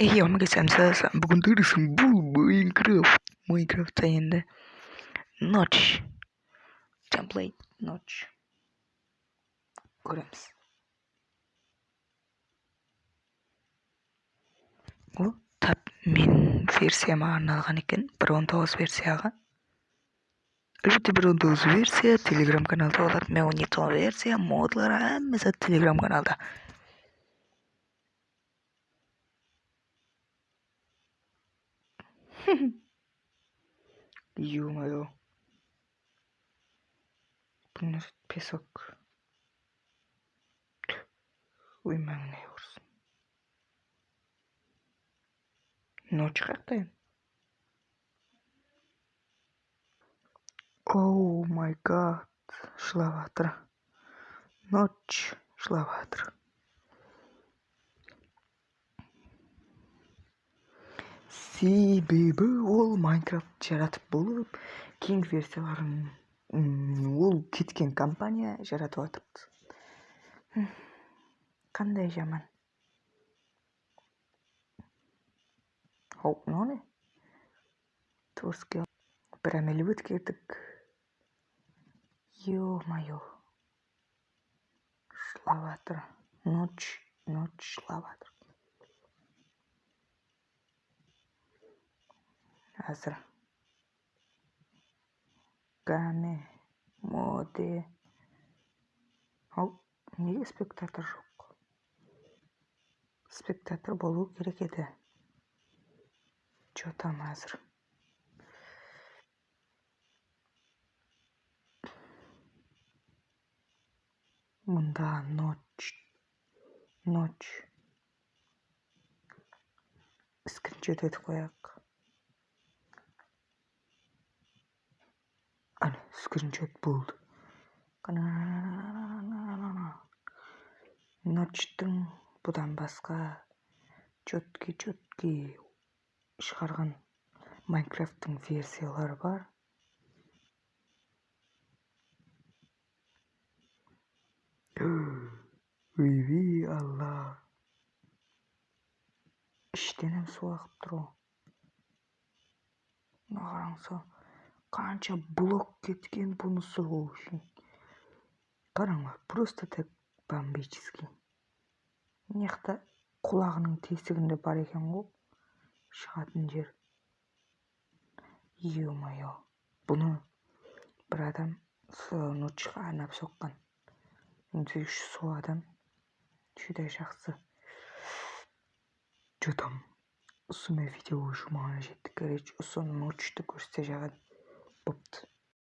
Ey omega samsa бүгін дұрысың бұл Майнкрафт Майнкрафтта енді ночь. Темплейт ночь. Көреміз ол тап менің версияма арналған екен бір он тоғыз версияға әлбетте бір он тоғыз версия телеграм каналда болады мен он екі версия модлар hamması телеграм каналда Ё-моё. Bunlar песок. Uyumam ne yorsun. No çıkartayım. Oh my god. Шла ватра. Ночь шла ватра. Себебі ол майнкрафт жаратып болып кейінгі версияларын ол кеткен компания жаратып жатырыпты қандай жаман. Оу мынау не? Бір әмелі өткердік. Е мое жылап жатыр ночь ночь жылап Азра. Гане. Моде. Ал неге спектатор жоқ спектатор болу керек еді че там әзір мұнда ночь ночь скриншот етіп қояйық скриншот болды. Ночтың бұдан басқа четкий четкий шығарған майнкрафттың версиялары бар. Ойбүй алла іштенем су ағып тұр ғой мына қараңыз қанша блок кеткен бұны сұрау үшін. Қараңдар просто так бомбический. Мына құлағының тесігінде бар екен ғой. Шығатын жер. Е мое бұны бір адам ночқа арнап соққан. Сөйтуші сол адам. Жүдә жақсы. Че там осы видео уже маған жетті. Короче осы ночьті көрсете жағады booked.